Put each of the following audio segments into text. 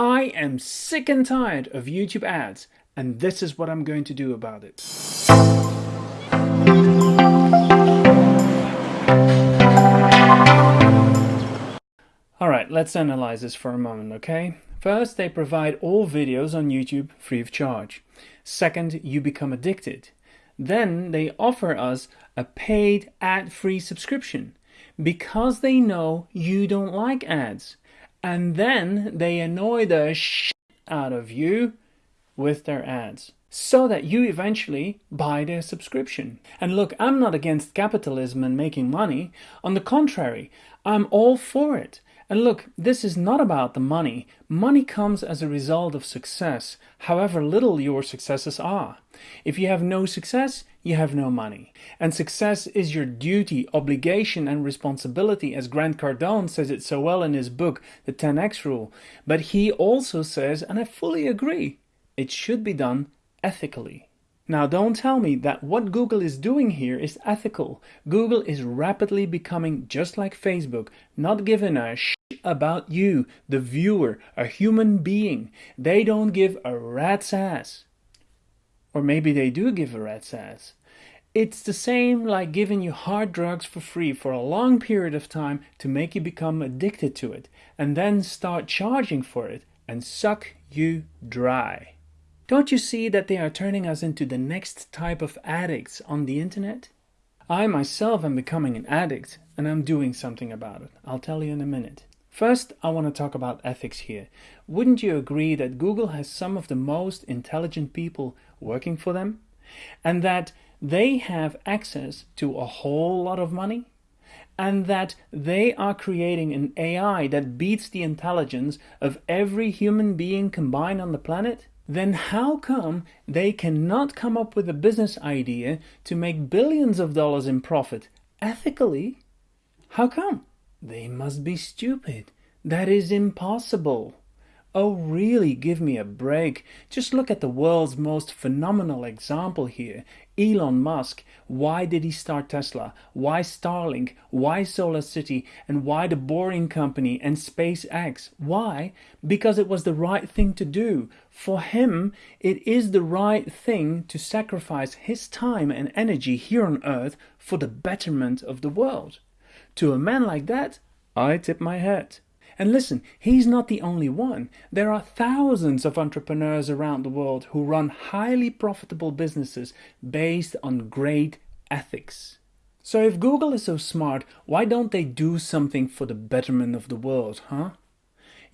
I am sick and tired of YouTube ads, and this is what I'm going to do about it. Alright, let's analyze this for a moment, okay? First, they provide all videos on YouTube free of charge. Second, you become addicted. Then they offer us a paid ad-free subscription because they know you don't like ads. And then they annoy the shit out of you with their ads so that you eventually buy their subscription. And look, I'm not against capitalism and making money. On the contrary, I'm all for it. And look, this is not about the money. Money comes as a result of success, however little your successes are. If you have no success, you have no money. And success is your duty, obligation and responsibility as Grant Cardone says it so well in his book, The 10X Rule. But he also says, and I fully agree, it should be done ethically. Now don't tell me that what Google is doing here is ethical. Google is rapidly becoming just like Facebook, not giving a about you, the viewer, a human being. They don't give a rat's ass. Or maybe they do give a rat's ass. It's the same like giving you hard drugs for free for a long period of time to make you become addicted to it and then start charging for it and suck you dry. Don't you see that they are turning us into the next type of addicts on the internet? I myself am becoming an addict and I'm doing something about it. I'll tell you in a minute. First, I want to talk about ethics here. Wouldn't you agree that Google has some of the most intelligent people working for them? And that they have access to a whole lot of money? And that they are creating an AI that beats the intelligence of every human being combined on the planet? then how come they cannot come up with a business idea to make billions of dollars in profit ethically? How come? They must be stupid. That is impossible. Oh really, give me a break. Just look at the world's most phenomenal example here. Elon Musk. Why did he start Tesla? Why Starlink? Why Solar City? And why the Boring Company and SpaceX? Why? Because it was the right thing to do. For him, it is the right thing to sacrifice his time and energy here on Earth for the betterment of the world. To a man like that, I tip my hat. And listen, he's not the only one. There are thousands of entrepreneurs around the world who run highly profitable businesses based on great ethics. So if Google is so smart, why don't they do something for the betterment of the world, huh?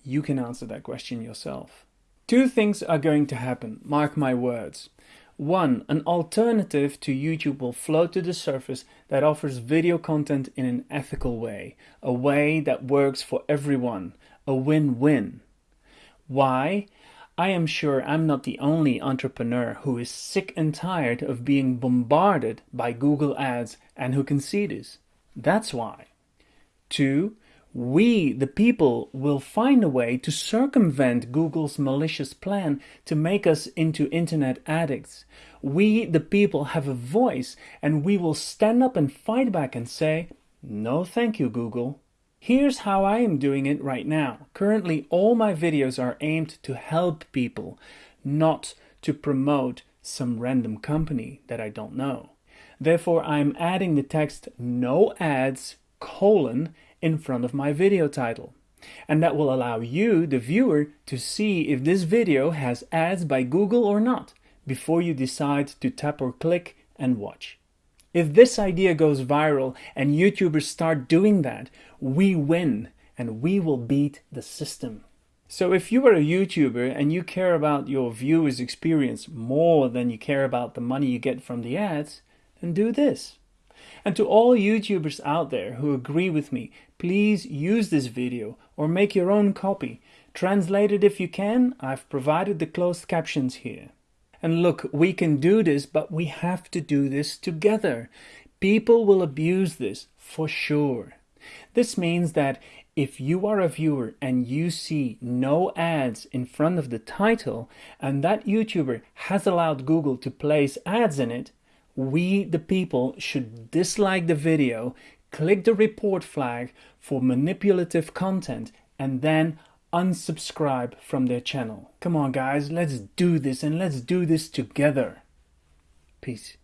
You can answer that question yourself. Two things are going to happen, mark my words. One, an alternative to YouTube will float to the surface that offers video content in an ethical way, a way that works for everyone, a win-win. Why? I am sure I'm not the only entrepreneur who is sick and tired of being bombarded by Google ads and who can see this. That's why. Two, we, the people, will find a way to circumvent Google's malicious plan to make us into internet addicts. We, the people, have a voice and we will stand up and fight back and say, no thank you, Google. Here's how I am doing it right now. Currently, all my videos are aimed to help people, not to promote some random company that I don't know. Therefore, I'm adding the text no ads colon in front of my video title. And that will allow you, the viewer, to see if this video has ads by Google or not before you decide to tap or click and watch. If this idea goes viral and YouTubers start doing that, we win and we will beat the system. So if you are a YouTuber and you care about your viewers experience more than you care about the money you get from the ads, then do this. And to all YouTubers out there who agree with me, please use this video or make your own copy. Translate it if you can, I've provided the closed captions here. And look, we can do this, but we have to do this together. People will abuse this, for sure. This means that if you are a viewer and you see no ads in front of the title and that YouTuber has allowed Google to place ads in it, we, the people, should dislike the video, click the report flag for manipulative content, and then unsubscribe from their channel. Come on guys, let's do this and let's do this together. Peace.